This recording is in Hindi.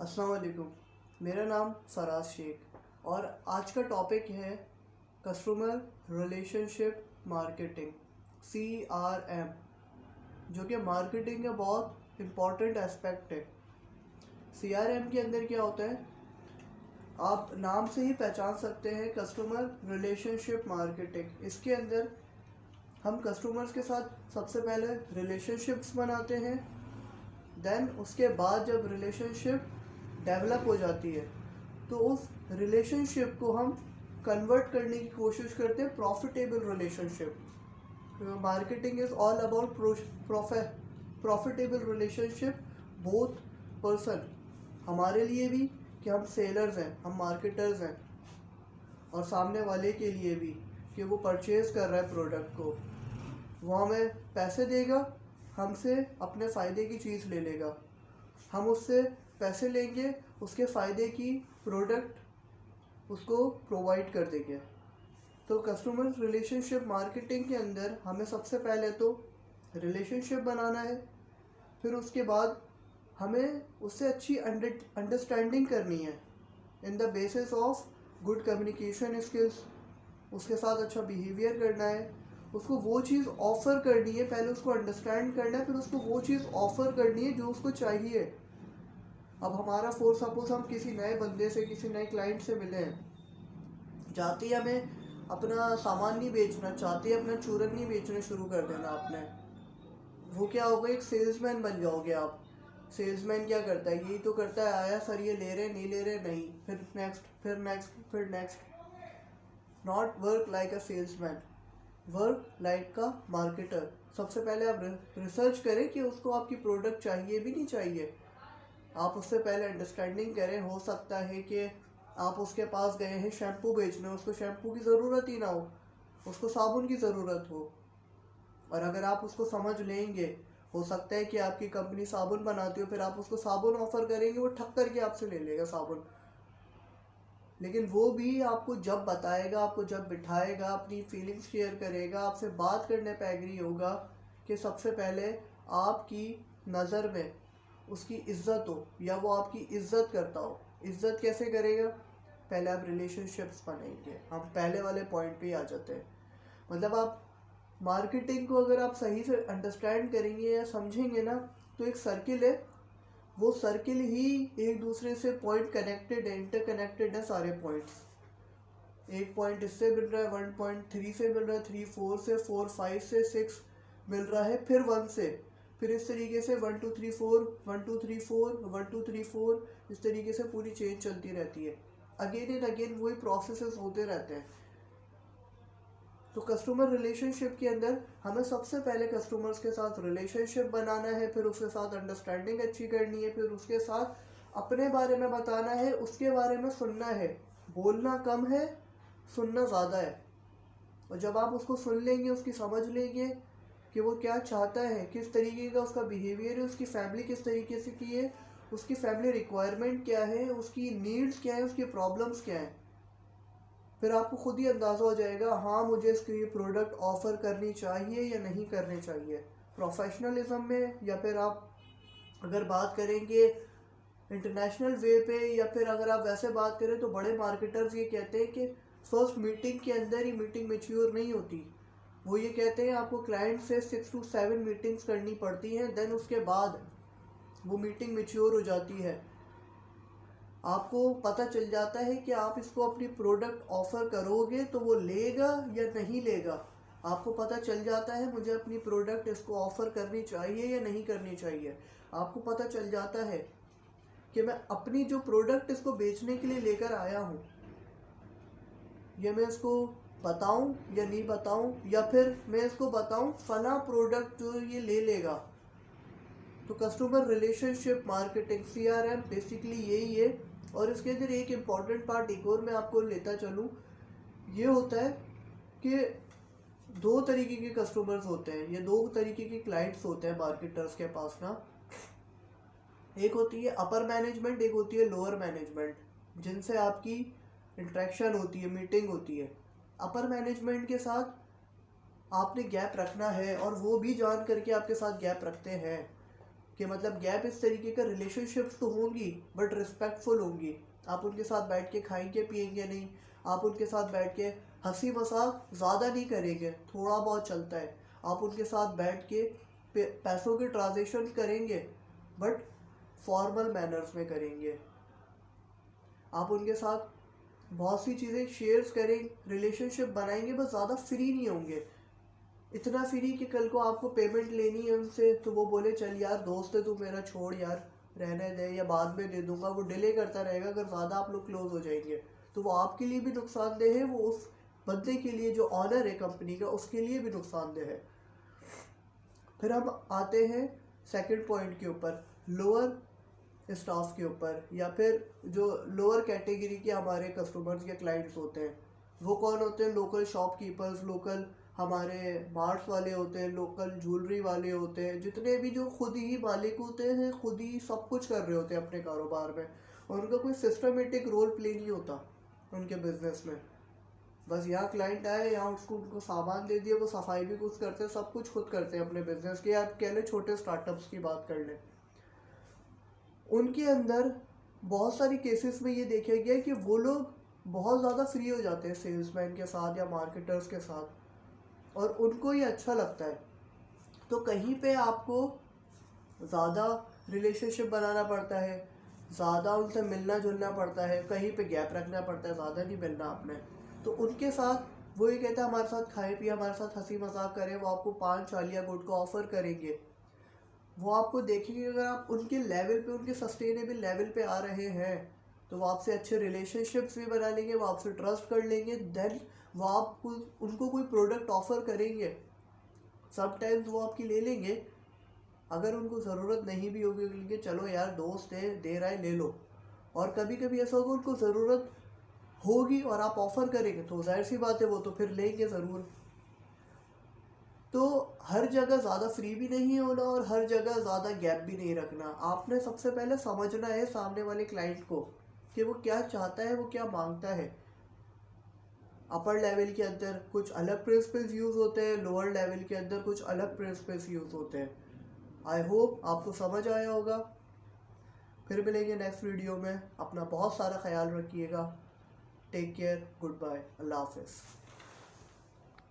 अस्सलाम मेरा नाम फराज शेख और आज का टॉपिक है customer relationship marketing C R M जो कि मार्केटिंग का बहुत इंपॉर्टेंट एस्पेक्ट है। सी आर एम के अंदर क्या होता है? आप नाम से ही पहचान सकते हैं कस्टमर रिलेशनशिप मार्केटिंग इसके अंदर हम कस्टमर्स के साथ सबसे पहले रिलेशनशिप्स बनाते हैं देन उसके बाद जब रिलेशनशिप डेवलप हो जाती है तो उस रिलेशनशिप को हम कन्वर्ट करने की कोशिश करते हैं profitable relationship marketing is all about profitable relationship both person हमारे लिए भी कि हम सेलर्स हैं, हम मार्केटर्स हैं, और सामने वाले के लिए भी कि वो परचेज़ कर रहा है प्रोडक्ट को। वो हमें पैसे देगा, हमसे अपने फ़ायदे की चीज़ ले लेगा। हम उससे पैसे लेंगे, उसके फ़ायदे की प्रोडक्ट उसको प्रोवाइड कर देंगे। तो कस्टमर रिलेशनशिप मार्केटिंग के अंदर हमें सबसे पहले तो रिलेशनशिप बनाना है, फिर उसके बाद हमें उससे अच्छी अंडरस्टैंडिंग करनी है in the basis of good communication skills उसके साथ अच्छा बिहेवियर करना है, उसको वो चीज़ ऑफ़र करनी है, पहले उसको अंडरस्टैंड करना है, फिर उसको वो चीज़ ऑफ़र करनी है जो उसको चाहिए। अब हमारा फोर सपोज़ हम किसी नए बंदे से, किसी नए क्लाइंट से मिले हैं। जाते ही हमें अपना सामान नहीं बेचना, चाहते अपना चूरन नहीं बेचना शुरू कर देना आपने। वो क्या होगा एक सेल्समैन बन जाओगे आप। सेल्समैन क्या करता है? यही तो करता है, आया, सर ये ले रहे नहीं ले रहे नहीं। फिर नेक्स्ट फिर नेक्स्ट फिर next not work like a salesman work like का मार्केटर सबसे पहले आप रिसर्च करें कि उसको आपकी प्रोडक्ट चाहिए भी नहीं चाहिए। आप उससे पहले अंडरस्टैंडिंग करें, हो सकता है कि आप उसके पास गए हैं शैम्पू बेचने, उसको शैम्पू की ज़रूरत ही ना हो, उसको साबुन की ज़रूरत हो। और अगर आप उसको समझ लेंगे, हो सकता है कि आपकी कंपनी साबुन बनाती हो, फिर आप उसको साबुन ऑफ़र करेंगे, वो ठक करके आपसे ले लेगा साबुन। लेकिन वो भी आपको जब बताएगा, आपको जब बिठाएगा, अपनी फीलिंग्स शेयर करेगा, आपसे बात करने पर एग्री होगा कि सबसे पहले आपकी नज़र में उसकी इज़्ज़त हो, या वो आपकी इज़्ज़त करता हो। इज़्ज़त कैसे करेगा? पहले आप रिलेशनशिप्स बनाएँगे हम पहले वाले पॉइंट पे आ जाते हैं। मतलब आप मार्केटिंग को अगर आप सही से अंडरस्टैंड करेंगे या समझेंगे ना तो एक सर्किल है। वो सर्किल ही एक दूसरे से पॉइंट कनेक्टेड है इंटर कनेक्टेड है सारे पॉइंट्स एक पॉइंट इससे मिल रहा है वन पॉइंट थ्री से मिल रहा है थ्री फोर से फोर फाइव से सिक्स मिल रहा है, फिर वन से। फिर इस तरीके से one, two, three, four, one, two, three, four, one, two, three, four, इस तरीके से पूरी चेंज चलती रहती है। अगेन एंड अगेन वही प्रोसेस होते रहते हैं। तो कस्टमर रिलेशनशिप के अंदर हमें सबसे पहले कस्टमर्स के साथ रिलेशनशिप बनाना है, फिर उसके साथ अंडरस्टैंडिंग अच्छी करनी है, फिर उसके साथ अपने बारे में बताना है, उसके बारे में सुनना है। बोलना कम है, सुनना ज़्यादा है। और जब आप उसको सुन लेंगे, उसकी समझ लेंगे कि वो क्या चाहता है, किस तरीके का उसका बिहेवियर है, उसकी फैमिली किस तरीके से की है, उसकी फैमिली रिक्वायरमेंट क्या है, उसकी नीड्स क्या है, उसकी प्रॉब्लम्स क्या हैं। फिर आपको खुद ही अंदाज़ा हो जाएगा हाँ मुझे इसके ये प्रोडक्ट ऑफ़र करनी चाहिए या नहीं करनी चाहिए। प्रोफेशनलिज्म में या फिर आप अगर बात करेंगे इंटरनेशनल वे पे या फिर अगर आप वैसे बात करें तो बड़े मार्केटर्स ये कहते हैं कि फ़र्स्ट मीटिंग के अंदर ही मीटिंग मेच्योर नहीं होती। वो ये कहते हैं, आपको क्लाइंट से सिक्स टू सेवन मीटिंग्स करनी पड़ती हैं देन उसके बाद वो मीटिंग मेच्योर हो जाती है। आपको पता चल जाता है कि आप इसको अपनी प्रोडक्ट ऑफ़र करोगे तो वो लेगा या नहीं लेगा। आपको पता चल जाता है, मुझे अपनी प्रोडक्ट इसको ऑफ़र करनी चाहिए या नहीं करनी चाहिए। आपको पता चल जाता है कि मैं अपनी जो प्रोडक्ट इसको बेचने के लिए लेकर आया हूँ, या मैं इसको बताऊँ या नहीं बताऊँ, या फिर मैं इसको बताऊँ, फला प्रोडक्ट जो ये ले लेगा। तो customer relationship marketing C R M basically यही है। और इसके अंदर एक इंपॉर्टेंट पार्ट एक और मैं आपको लेता चलूँ। ये होता है कि दो तरीके के कस्टमर्स होते हैं, ये दो तरीके के क्लाइंट्स होते हैं मार्केटर्स के पास ना। एक होती है अपर मैनेजमेंट एक होती है लोअर मैनेजमेंट जिनसे आपकी इंट्रैक्शन होती है मीटिंग होती है। अपर मैनेजमेंट के साथ आपने गैप रखना है और वो भी जान करके आपके साथ गैप रखते हैं कि मतलब गैप इस तरीके का रिलेशनशिप्स तो होंगी बट रिस्पेक्टफुल होंगी। आप उनके साथ बैठ के खाएँगे पियेंगे नहीं, आप उनके साथ बैठ के हँसी मज़ाक ज़्यादा नहीं करेंगे, थोड़ा बहुत चलता है। आप उनके साथ बैठ के पैसों के ट्रांजेक्शन करेंगे बट फॉर्मल मैनर्स में करेंगे। आप उनके साथ बहुत सी चीज़ें शेयर्स करें रिलेशनशिप बनाएँगे, बस ज़्यादा फ्री नहीं होंगे। इतना फ्री कि कल को आपको पेमेंट लेनी है उनसे तो वो बोले, चल यार, दोस्त है तू मेरा, छोड़ यार, रहने दे या बाद में दे दूँगा। वो डिले करता रहेगा, अगर ज़्यादा आप लोग क्लोज हो जाएँगे। तो वो आपके लिए भी नुकसानदेह है, वो उस बंदे के लिए जो ऑनर है कंपनी का, उसके लिए भी नुकसानदेह है। फिर हम आते हैं सेकंड पॉइंट के ऊपर। लोअर स्टाफ के ऊपर, या फिर जो लोअर कैटेगरी के हमारे कस्टमर्स या क्लाइंट्स होते हैं, वो कौन होते हैं? लोकल शॉपकीपर्स लोकल हमारे मार्ट्स वाले होते हैं लोकल ज्वेलरी वाले होते हैं, जितने भी जो खुद ही मालिक होते हैं, खुद ही सब कुछ कर रहे होते हैं अपने कारोबार में, और उनका कोई सिस्टमेटिक रोल प्ले नहीं होता उनके बिज़नेस में। बस यहाँ क्लाइंट आए, यहाँ उसको, उनको सामान दे दिए वो सफ़ाई भी कुछ करते हैं, सब कुछ खुद करते हैं अपने बिज़नेस के। आप कह लें छोटे स्टार्टअप्स की बात कर लें। उनके अंदर बहुत सारी केसेस में ये देखा गया कि वो लोग बहुत ज़्यादा फ्री हो जाते हैं सेल्समैन के साथ या मार्केटर्स के साथ और उनको ये अच्छा लगता है। तो कहीं पे आपको ज़्यादा रिलेशनशिप बनाना पड़ता है, ज़्यादा उनसे मिलना जुलना पड़ता है, कहीं पे गैप रखना पड़ता है, ज़्यादा नहीं मिलना आपने। तो उनके साथ वो ये कहते हैं, हमारे साथ खाए पिए, हमारे साथ हँसी मज़ाक करें, वो आपको पाँच चालिया गुड को ऑफ़र करेंगे। वो आपको देखेंगे, अगर आप उनके लेवल पे, उनके सस्टेनेबल लेवल पे आ रहे हैं तो वो आपसे अच्छे रिलेशनशिप्स भी बना लेंगे, वो आपसे ट्रस्ट कर लेंगे देन वो आपको, उनको कोई प्रोडक्ट ऑफ़र करेंगे समटाइम्स वो आपकी ले लेंगे, अगर उनको ज़रूरत नहीं भी होगी क्योंकि चलो यार, दोस्त है, दे रहा है, ले लो। और कभी कभी ऐसा होगा, उनको ज़रूरत होगी और आप ऑफ़र करेंगे तो ज़ाहिर सी बात है, वो तो फिर लेंगे ज़रूर। तो हर जगह ज़्यादा फ्री भी नहीं होना और हर जगह ज़्यादा गैप भी नहीं रखना। आपने सबसे पहले समझना है सामने वाले क्लाइंट को कि वो क्या चाहता है, वो क्या माँगता है। अपर लेवल के अंदर कुछ अलग प्रिंसिपल्स यूज़ होते हैं लोअर लेवल के अंदर कुछ अलग प्रिंसिपल्स यूज़ होते हैं। आई होप आपको समझ आया होगा। फिर मिलेंगे नेक्स्ट वीडियो में। अपना बहुत सारा ख्याल रखिएगा। टेक केयर गुड बाय अल्लाह हाफिज़।